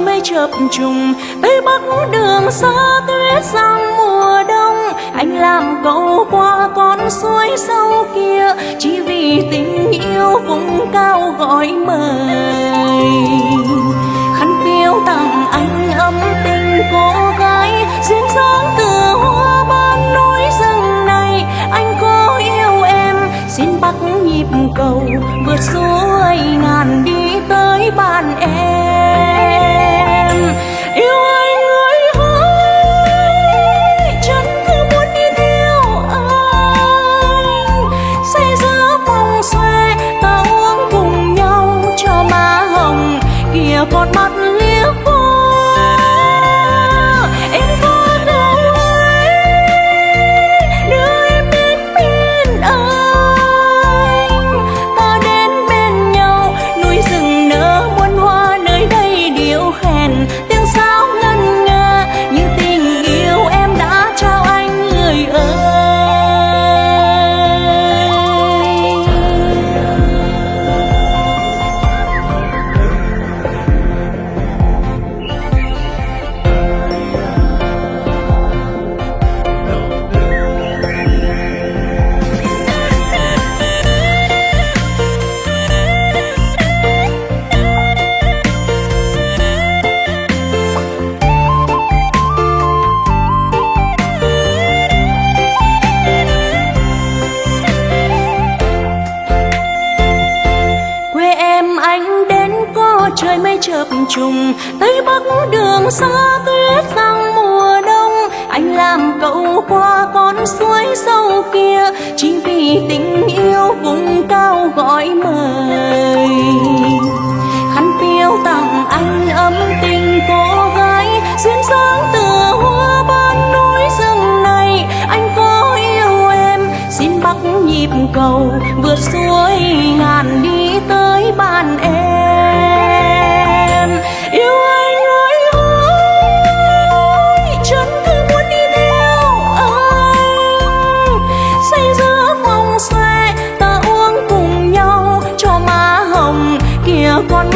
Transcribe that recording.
mây chập trùng tây bắc đường xa tuyết sang mùa đông. Anh làm cầu qua con suối sâu kia, chỉ vì tình yêu vùng cao gọi mời. Khăn piêu tặng anh ấm tình cô gái, duyên dáng từ hoa ban núi rừng này. Anh có yêu em, xin bắt nhịp cầu, vượt suối ngàn đi tới bàn em. Con mắt trùng, tây bắc đường xa tuyết sang mùa đông. Anh làm cậu qua con suối sâu kia, chỉ vì tình yêu vùng cao gọi mời. Khăn piêu tặng anh ấm tình cô gái, duyên dáng từ hoa ban núi rừng này. Anh có yêu em, xin bắt nhịp cầu vượt suối con